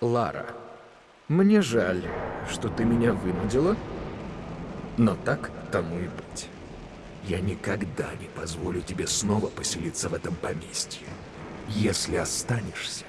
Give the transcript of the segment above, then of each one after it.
Лара, мне жаль, что ты меня вынудила, но так тому и быть. Я никогда не позволю тебе снова поселиться в этом поместье. Если останешься,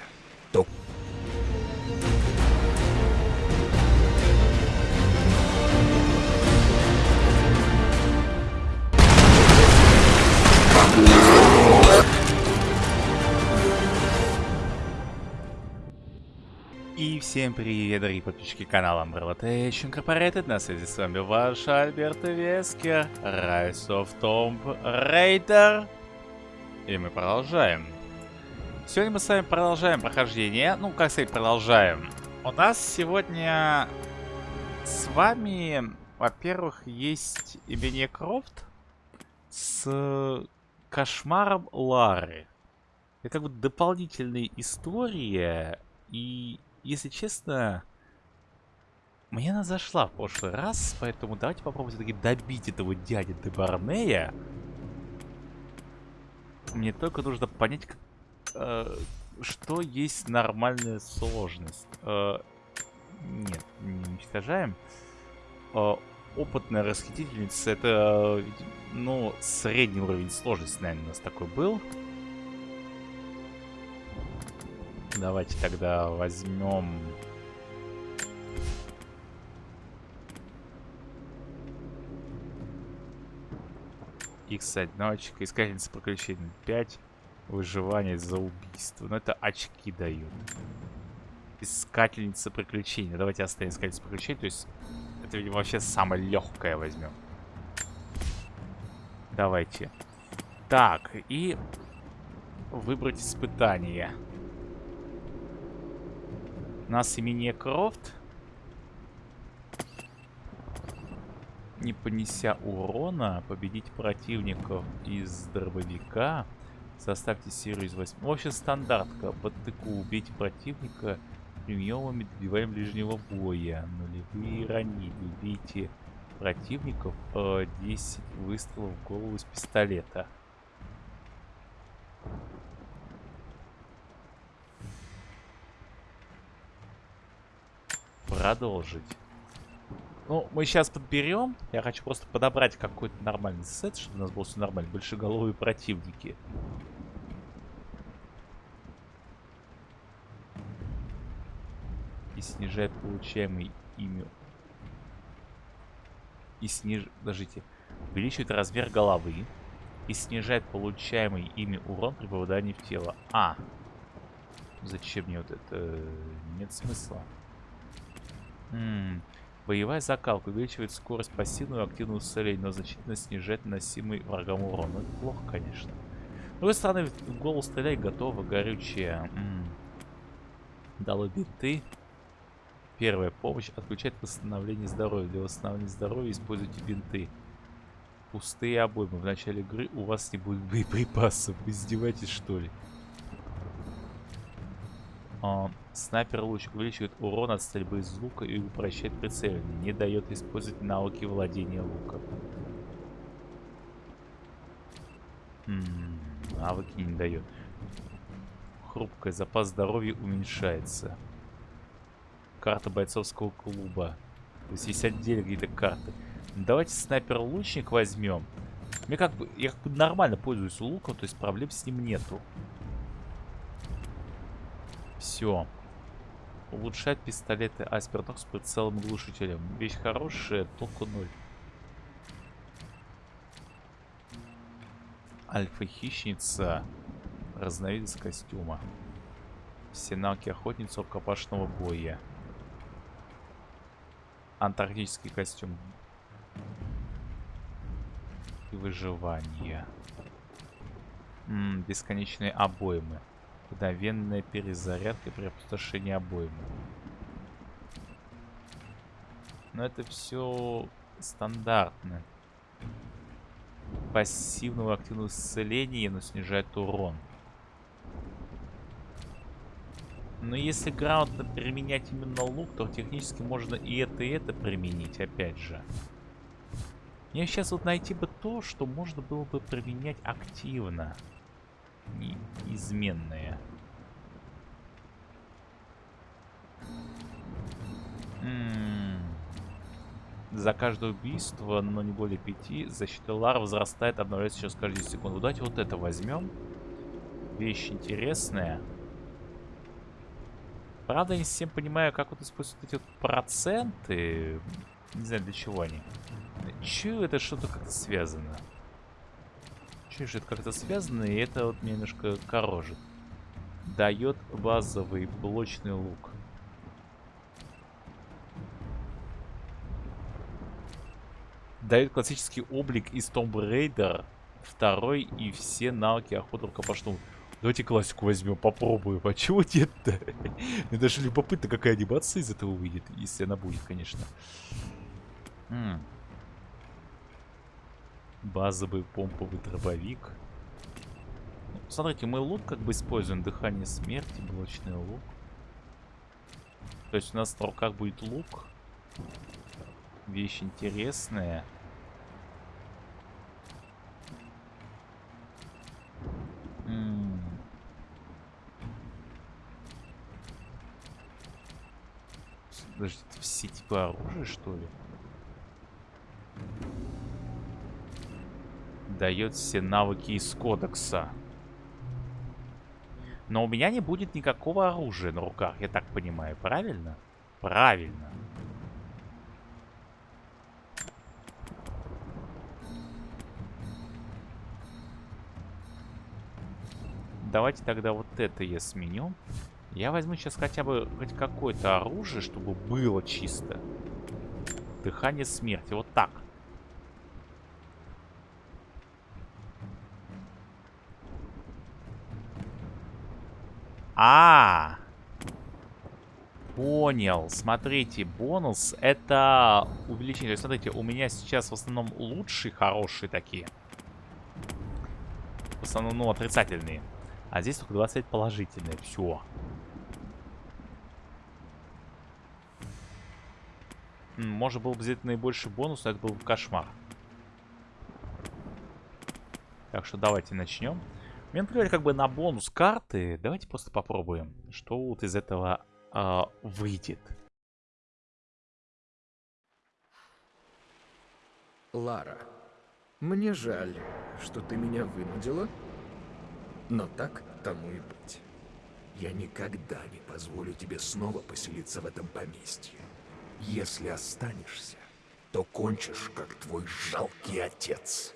всем привет, дорогие подписчики канала Umbrella Tech Incorporated. На связи с вами ваш Альберт Вескер, Rise of Tomb Raider. И мы продолжаем. Сегодня мы с вами продолжаем прохождение. Ну, как сказать, продолжаем. У нас сегодня с вами, во-первых, есть Эбене Крофт с кошмаром Лары. Это как бы дополнительная история и если честно, мне она зашла в прошлый раз, поэтому давайте попробуем все-таки добить этого дяди Дебарнея. Мне только нужно понять, как, э, что есть нормальная сложность. Э, нет, не уничтожаем. Э, опытная расхитительница, это, ну, средний уровень сложности, наверное, у нас такой был. Давайте тогда возьмем... X одиночка, искательница приключений 5, выживание за убийство. Но это очки дают. Искательница приключений. Давайте оставим искательницу приключений. То есть это, видимо, вообще самое легкое возьмем. Давайте. Так, и выбрать испытание нас имени Крофт. Не понеся урона, победить противников из дробовика. Составьте серию из 8. В общем, стандартка. Под тыку убить противника приемами добиваем ближнего боя. Нулевые ранили. Убейте противников 10 э, выстрелов в голову из пистолета. Продолжить. Ну, мы сейчас подберем. Я хочу просто подобрать какой-то нормальный сет, чтобы у нас был все нормально. Большеголовые противники. И снижает получаемый ими... И сниж... Подождите. Увеличивает размер головы. И снижает получаемый ими урон при попадании в тело. А. Зачем мне вот это? Нет смысла. М -м. Боевая закалка увеличивает скорость пассивную и активную исцеления, но значительно снижает наносимый врагам урон. Ну, это плохо, конечно. С другой стороны, в голову стрелять готово, горючее. М -м. Дало биты. Первая помощь. Отключает восстановление здоровья. Для восстановления здоровья используйте бинты. Пустые обоймы. В начале игры у вас не будет боеприпасов. Вы издеваетесь, что ли? А, снайпер лучик увеличивает урон от стрельбы из лука и упрощает прицеливание. Не дает использовать навыки владения луком. М навыки не дает. Хрупкая. Запас здоровья уменьшается. Карта бойцовского клуба. То есть есть отдельно какие-то карты. Давайте снайпер-лучник возьмем. Мне как бы, я как бы нормально пользуюсь луком, то есть проблем с ним нету. Все. Улучшать пистолеты Асперток с прицелом глушителем. Вещь хорошая, толку ноль. Альфа-хищница. Разновидность костюма. Все навыки охотницы рукопашного боя. Антарктический костюм. И выживание. М -м, бесконечные обоймы. Мгновенная перезарядка при опустошении обоймы. Но это все стандартно. Пассивного активного исцеления, но снижает урон. Но если грамотно применять именно лук, то технически можно и это, и это применить, опять же. Мне сейчас вот найти бы то, что можно было бы применять активно неизменные. За каждое убийство, но не более пяти, защита лар возрастает, обновляется через каждую секунду. Давайте вот это возьмем. Вещь интересная. Правда, я не совсем понимаю, как вот используют эти вот проценты. Не знаю, для чего они. Чую, это что-то как-то связано. Че это как-то связано, и это вот немножко корожит. Дает базовый блочный лук. Дает классический облик из Tomb Raider. Второй и все навыки охоты рукопашного. Давайте классику возьмем, попробуем. А чего нет-то? Мне даже любопытно, какая анимация из этого выйдет. Если она будет, конечно. Базовый помповый дробовик. Ну, смотрите, мы лук как бы используем. Дыхание смерти, блочный лук. То есть у нас в руках будет лук. Вещь интересная. М -м. Подождите, все типы оружия, что ли? Дает все навыки из кодекса. Но у меня не будет никакого оружия на руках, я так понимаю, правильно? Правильно. Давайте тогда вот это я сменю. Я возьму сейчас хотя бы хоть какое-то оружие, чтобы было чисто. Дыхание смерти. Вот так. А, Понял. Смотрите, бонус это увеличение. Смотрите, у меня сейчас в основном лучшие, хорошие такие. В основном, ну, отрицательные. А здесь только 25 положительные. Все. Можно было бы взять наибольший бонус, но это был бы кошмар. Так что давайте начнем. Мне например, как бы на бонус карты. Давайте просто попробуем, что вот из этого э, выйдет. Лара, мне жаль, что ты меня вынудила, но так тому и быть. Я никогда не позволю тебе снова поселиться в этом поместье. Если останешься, то кончишь, как твой жалкий отец.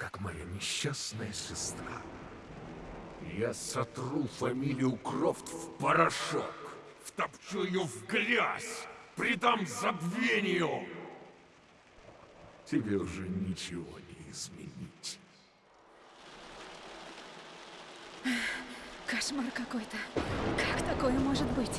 Как моя несчастная сестра. Я сотру фамилию Крофт в порошок. Втопчу ее в грязь. Придам забвению. Тебе уже ничего не изменить. Кошмар какой-то. Как такое может быть?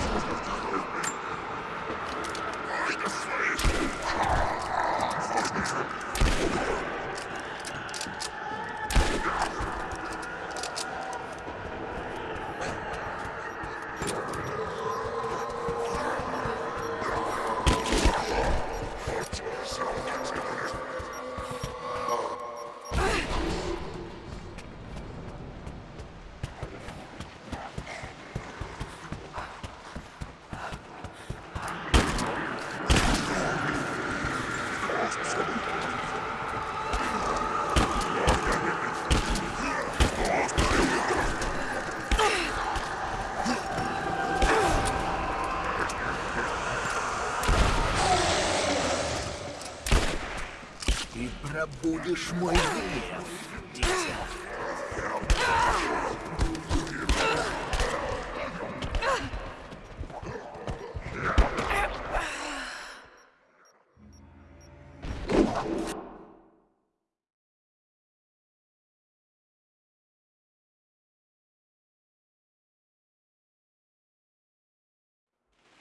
пробудешь мой гнев.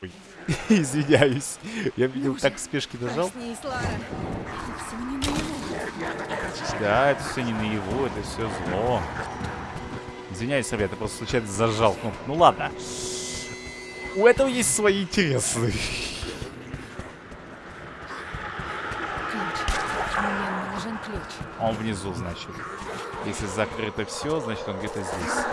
Ой, Извиняюсь. Я видел, так в спешке нажал. Проснись, Лара. Все не. Да, это все не наяву, это все зло. Извиняюсь, ребята, просто случайно зажал кнопку. Ну ладно. У этого есть свои интересы. Он внизу, значит. Если закрыто все, значит он где-то здесь.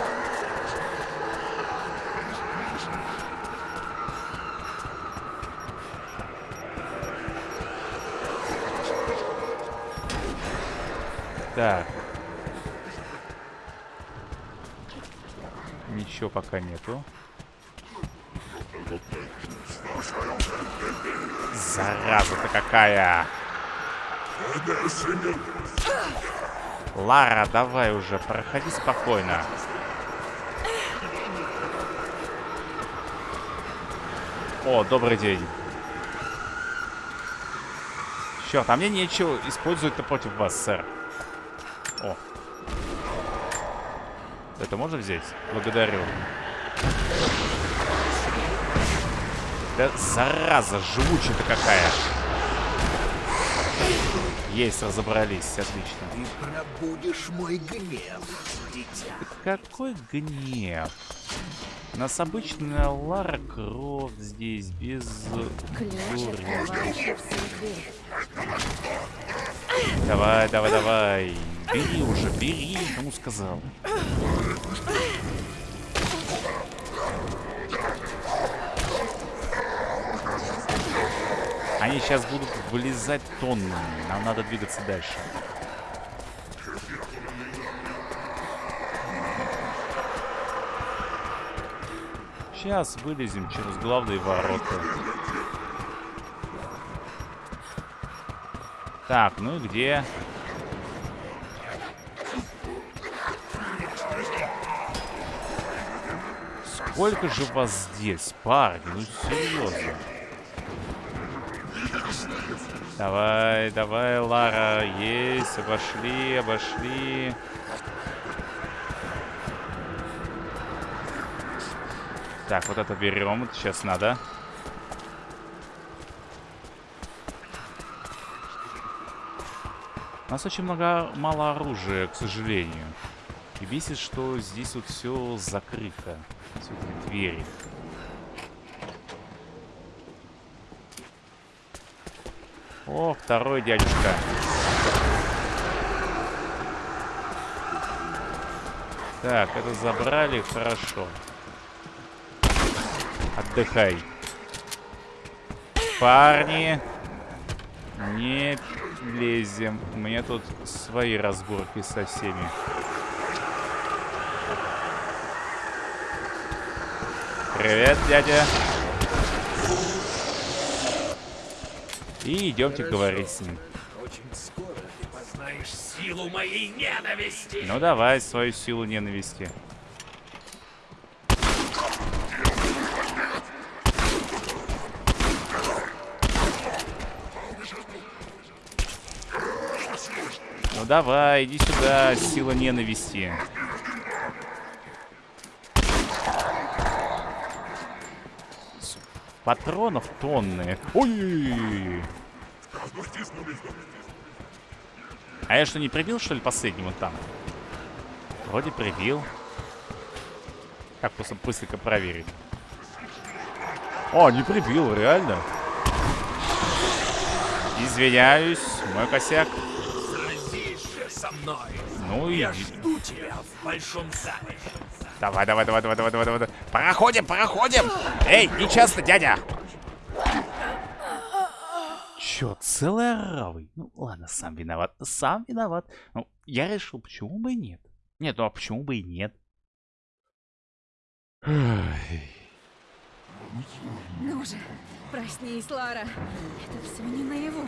Так. Ничего пока нету. Зараза-то какая! Лара, давай уже, проходи спокойно. О, добрый день. Черт, а мне нечего использовать-то против вас, сэр. О. Это можно взять? Благодарю. Да зараза, живучая-то какая. Есть, разобрались, отлично. Ты пробудешь мой гнев, дитя. Какой гнев? У нас обычная Лара Крофт здесь, без дури. Давай, давай, давай. Бери уже, бери, кому сказал. Они сейчас будут вылезать тоннами. Нам надо двигаться дальше. Сейчас вылезем через главные ворота. Так, ну и где? Сколько же вас здесь, парни? Ну серьезно. Давай, давай, Лара, есть, обошли, обошли. Так, вот это берем, это сейчас надо. У нас очень много мало оружия, к сожалению. И бесит, что здесь вот все закрыто. Эти двери. О, второй дядюшка. Так, это забрали, хорошо. Отдыхай. Парни, не лезем. У меня тут свои разборки со всеми. Привет, дядя. И идемте говорить с ним. Очень скоро ты познаешь силу моей ненависти. Ну давай свою силу ненависти. Ну давай, иди сюда, сила ненависти. Патронов тонны. Ой! А я что, не прибил, что ли, последний вот там? Вроде прибил. Как просто быстренько проверить? О, не прибил, реально. Извиняюсь, мой косяк. Со мной. Ну и... Я жду тебя в большом зале. Давай, давай, давай, давай, давай, давай, давай. Проходим, проходим! Эй, не часто, дядя! Чё, целый оравый? Ну, ладно, сам виноват. Сам виноват. Ну, я решил, почему бы и нет. Нет, ну а почему бы и нет? Ну же, проснись, Лара. Это все не наяву.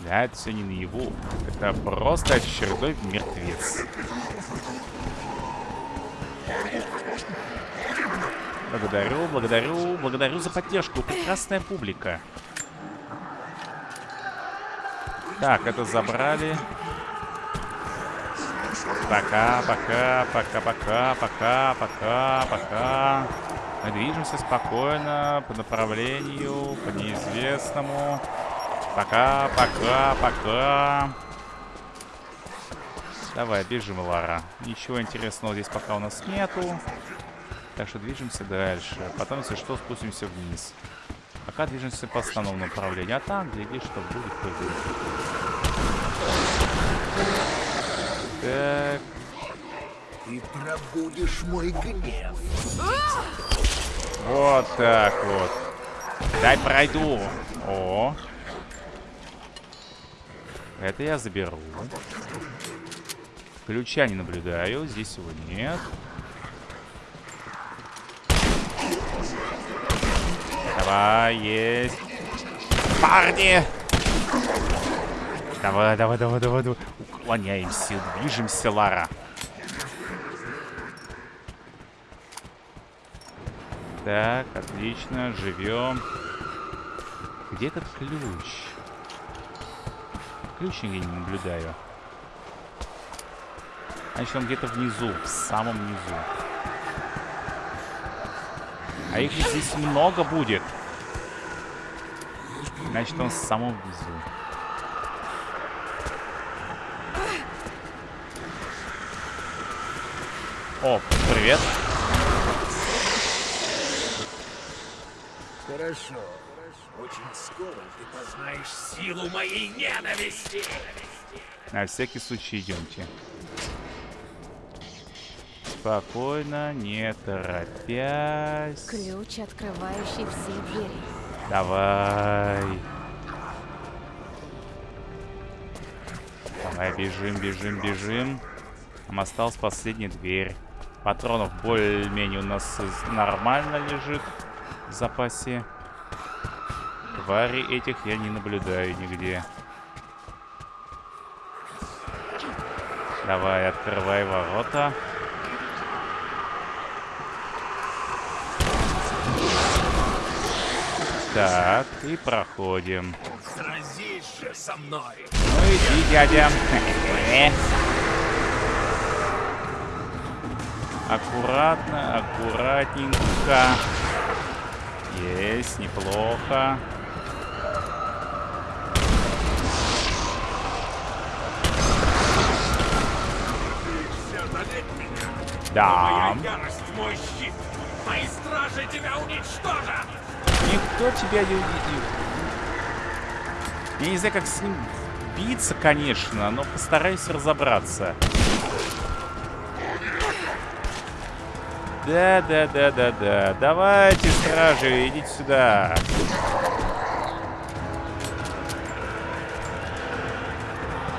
Да, это все не наяву. Это просто очередной мертвец. Благодарю, благодарю, благодарю за поддержку. Прекрасная публика. Так, это забрали. Пока, пока, пока, пока, пока, пока, пока. Мы движемся спокойно по направлению, по неизвестному. Пока, пока, пока. Давай, бежим, Лара. Ничего интересного здесь пока у нас нету. Так что движемся дальше. Потом, если что, спустимся вниз. Пока движемся по основному направлению. А там, гляди, что будет, то будет. Так. Ты пробудешь мой гнев. Вот так вот. Дай пройду. О. Это я заберу. Ключа не наблюдаю. Здесь его нет. Давай, есть. Парни! Давай, давай, давай, давай, давай. Уклоняемся, движемся, Лара. Так, отлично, живем. Где этот ключ? Ключ я не наблюдаю. Значит, он где-то внизу, в самом низу. А их здесь много будет. Значит, он в самом внизу. О, привет. Хорошо. Очень скоро ты познаешь силу моей ненависти. На всякий случай идемте. Спокойно, не торопясь. Ключ, открывающий все двери. Давай. Давай, бежим, бежим, бежим. Нам осталась последняя дверь. Патронов более-менее у нас нормально лежит в запасе. Твари этих я не наблюдаю нигде. Давай, открывай ворота. Так, и проходим. Сразись же со мной. Ну иди, дядя. Аккуратно, аккуратненько. Есть, неплохо. Да. ярость мой щит. Мои стражи тебя уничтожат. Никто тебя не увидел. Я не знаю, как с ним биться, конечно, но постараюсь разобраться. Да, да, да, да, да. Давайте, стражи, идите сюда.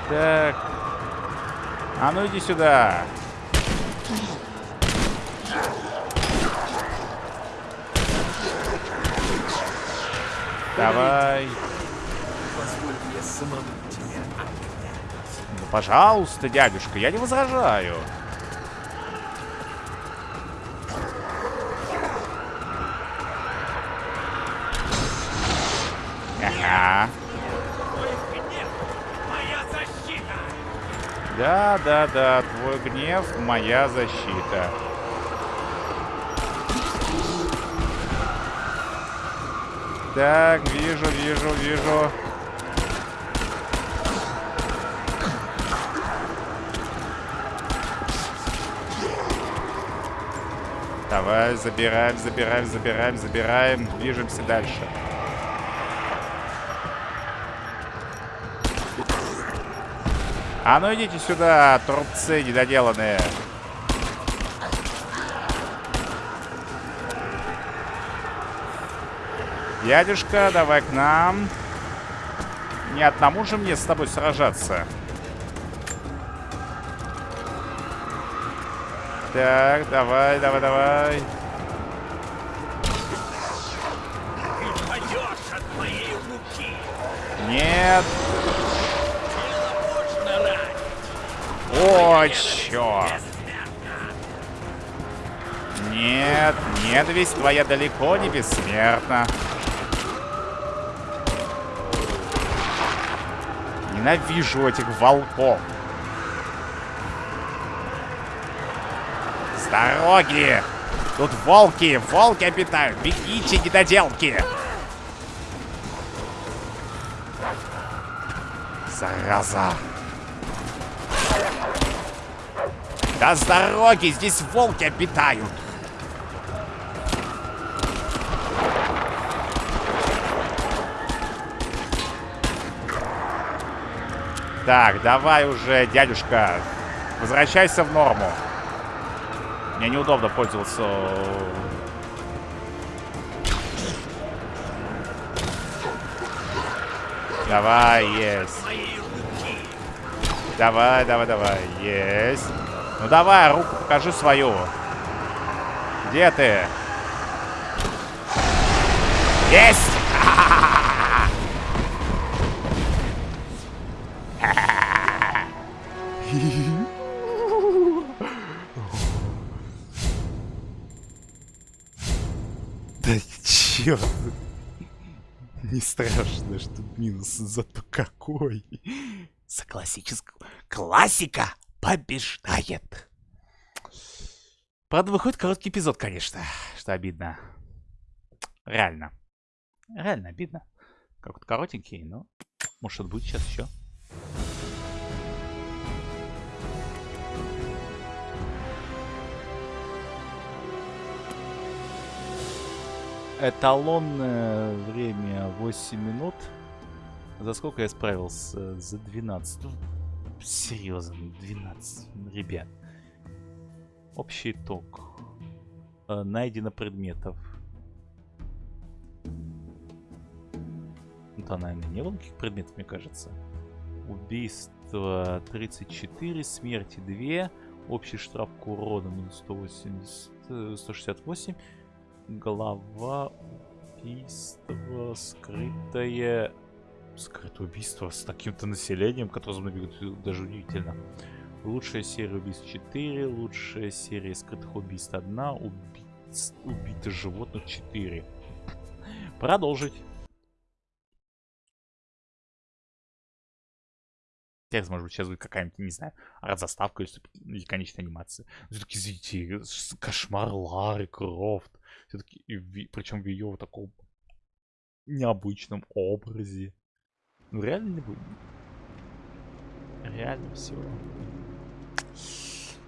Так. А ну иди сюда. Давай. Ну, пожалуйста, дядюшка, я не возражаю. Ага. Да, да, да, твой гнев — моя защита. Так, вижу, вижу, вижу. Давай, забираем, забираем, забираем, забираем. Движемся дальше. А ну идите сюда, трубцы недоделанные. Дядюшка, давай к нам. Не одному же мне с тобой сражаться. Так, давай, давай, давай. Нет. О, черт. Нет, нет, весь твоя далеко не бессмертна. Ненавижу этих волков. С дороги! Тут волки, волки обитают. Бегите, недоделки! Зараза! Да с дороги, здесь волки обитают. Так, давай уже, дядюшка. Возвращайся в норму. Мне неудобно пользоваться... Давай, есть. Давай, давай, давай. Есть. Ну давай, руку покажи свою. Где ты? Есть! Черт. Не страшно, что минус, зато какой. За классическую... Классика побеждает. Правда, выходит короткий эпизод, конечно, что обидно. Реально. Реально обидно. Как вот коротенький, но может будет сейчас еще. Эталонное время 8 минут. За сколько я справился? За 12. Ну, серьезно, 12, ребят. Общий итог. Э, найдено предметов. Да, наверное, не было никаких предметов, мне кажется. Убийство 34, смерти 2. Общий штраф к урону минус 180, 168. Голова, убийство, скрытое... Скрытое убийство с таким-то населением, которое за мной бегут, даже удивительно. Лучшая серия убийств 4, лучшая серия скрытых убийств 1, убийц... убитых животных 4. Продолжить. Текст, может быть, сейчас будет какая-нибудь, не знаю, заставка или конечная анимация. Все-таки, извините, кошмар Лары Крофт. Все-таки, причем в ее вот таком необычном образе. Ну, реально не будет. Реально все.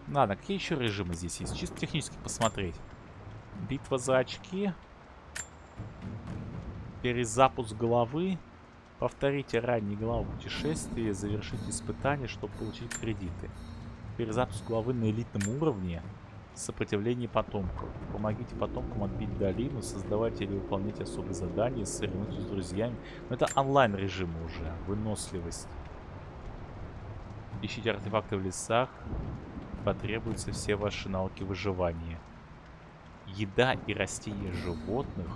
Ладно, какие еще режимы здесь есть? Чисто технически посмотреть. Битва за очки. Перезапуск головы. Повторите ранние главы путешествия, завершите испытания, чтобы получить кредиты. Перезапуск главы на элитном уровне. Сопротивление потомков. Помогите потомкам отбить долину, создавайте или выполнять особые задания, соревнуйтесь с друзьями. Но это онлайн режим уже. Выносливость. Ищите артефакты в лесах. Потребуются все ваши навыки выживания. Еда и растения животных.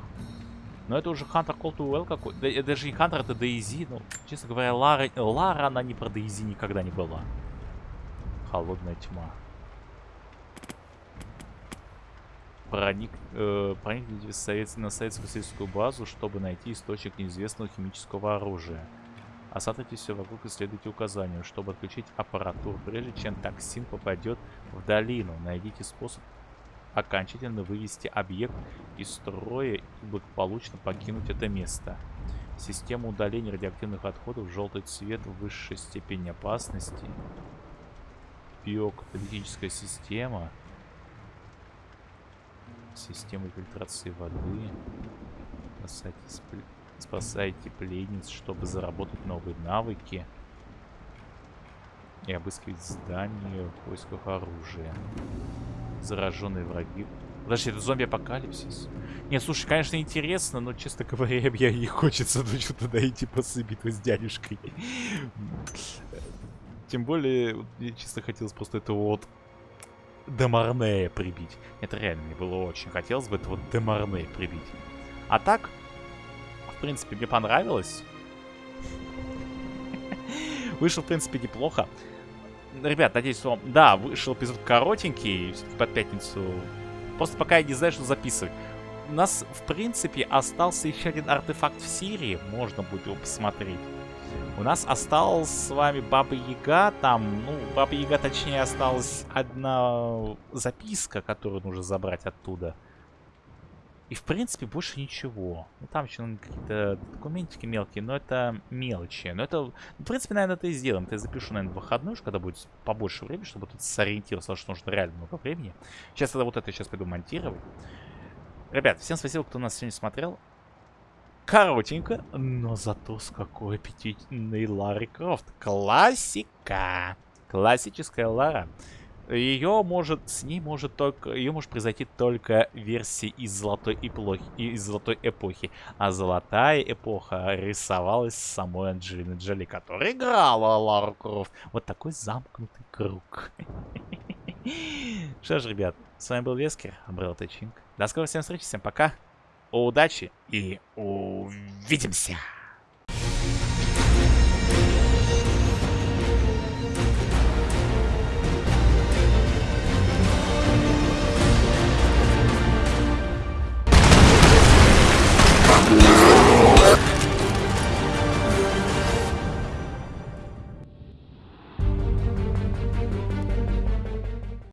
Но это уже Хантер Call to Well какой. Да, даже не Хантер, это Дейзи. Ну, честно говоря, Лара, Лара, она не про Дейзи никогда не была. Холодная тьма. Проник, э, проникните совет, на советскую базу, чтобы найти источник неизвестного химического оружия. Осмотрите все вокруг и следуйте указанию, чтобы отключить аппаратуру, прежде чем токсин попадет в долину. Найдите способ окончательно вывести объект из строя и благополучно покинуть это место. Система удаления радиоактивных отходов, желтый цвет, высшей степени опасности. Биокаталитическая система. Система фильтрации воды. Спасайте, спасайте пленниц, чтобы заработать новые навыки. И обыскивать здания в поисках оружия. Зараженные враги. Подожди, это зомби-апокалипсис? Не, слушай, конечно, интересно, но, честно говоря, я не хочется ну, что туда идти после битвы с дядюшкой. Тем более, мне чисто хотелось просто этого вот Демарнея прибить. Это реально мне было очень хотелось бы этого Демарнея прибить. А так, в принципе, мне понравилось. Вышел, в принципе, неплохо. ребят, надеюсь, вам... Да, вышел эпизод коротенький, под пятницу. Просто пока я не знаю, что записывать. У нас, в принципе, остался еще один артефакт в Сирии. Можно будет его посмотреть. У нас осталась с вами Баба Яга. Там, ну, Баба Яга, точнее, осталась одна записка, которую нужно забрать оттуда. И, в принципе, больше ничего. Ну, там еще ну, какие-то документики мелкие, но это мелочи. Но это, в принципе, наверное, это и сделаем. Это я запишу, наверное, выходной, когда будет побольше времени, чтобы тут сориентироваться, что нужно реально много времени. Сейчас я вот это сейчас пойду монтировать. Ребят, всем спасибо, кто нас сегодня смотрел. Коротенько, но зато с какой аппетитной Ларри Крофт. Классика. Классическая Лара. Ее может, с ней может только, ее может произойти только версии из золотой эпохи, из золотой эпохи. А золотая эпоха рисовалась самой Анджелиной Джоли, которая играла Лару Крофт. Вот такой замкнутый круг. Что ж, ребят, с вами был Вескер, Абрел Тачинг. До скорой всем встречи, всем пока, удачи и увидимся!